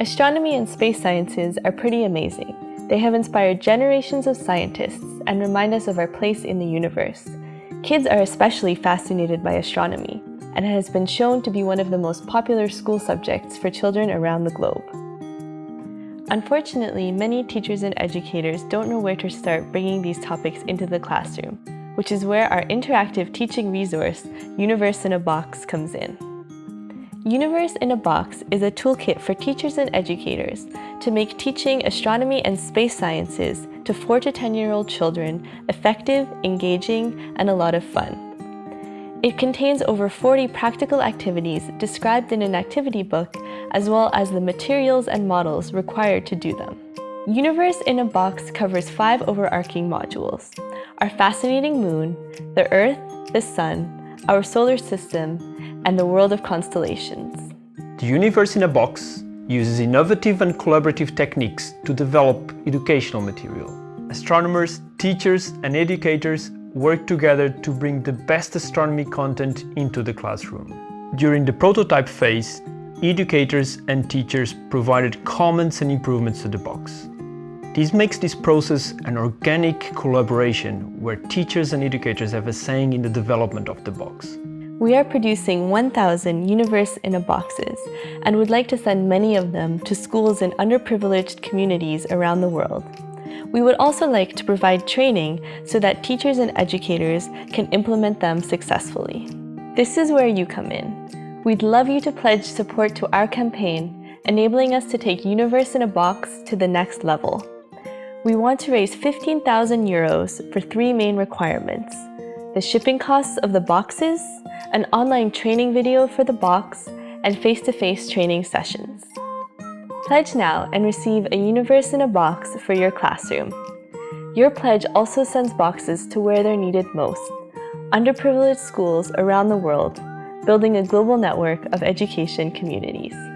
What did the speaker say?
Astronomy and space sciences are pretty amazing. They have inspired generations of scientists and remind us of our place in the universe. Kids are especially fascinated by astronomy, and it has been shown to be one of the most popular school subjects for children around the globe. Unfortunately, many teachers and educators don't know where to start bringing these topics into the classroom, which is where our interactive teaching resource, Universe in a Box, comes in. Universe in a Box is a toolkit for teachers and educators to make teaching astronomy and space sciences to 4 to 10 year old children effective, engaging, and a lot of fun. It contains over 40 practical activities described in an activity book, as well as the materials and models required to do them. Universe in a Box covers five overarching modules. Our fascinating moon, the Earth, the Sun, our solar system, and the world of constellations. The Universe in a Box uses innovative and collaborative techniques to develop educational material. Astronomers, teachers and educators work together to bring the best astronomy content into the classroom. During the prototype phase, educators and teachers provided comments and improvements to the box. This makes this process an organic collaboration where teachers and educators have a saying in the development of the box. We are producing 1,000 Universe in a Boxes and would like to send many of them to schools in underprivileged communities around the world. We would also like to provide training so that teachers and educators can implement them successfully. This is where you come in. We'd love you to pledge support to our campaign, enabling us to take Universe in a Box to the next level. We want to raise 15,000 euros for three main requirements. The shipping costs of the boxes, an online training video for the box, and face-to-face -face training sessions. Pledge now and receive a Universe in a Box for your classroom. Your pledge also sends boxes to where they're needed most, underprivileged schools around the world, building a global network of education communities.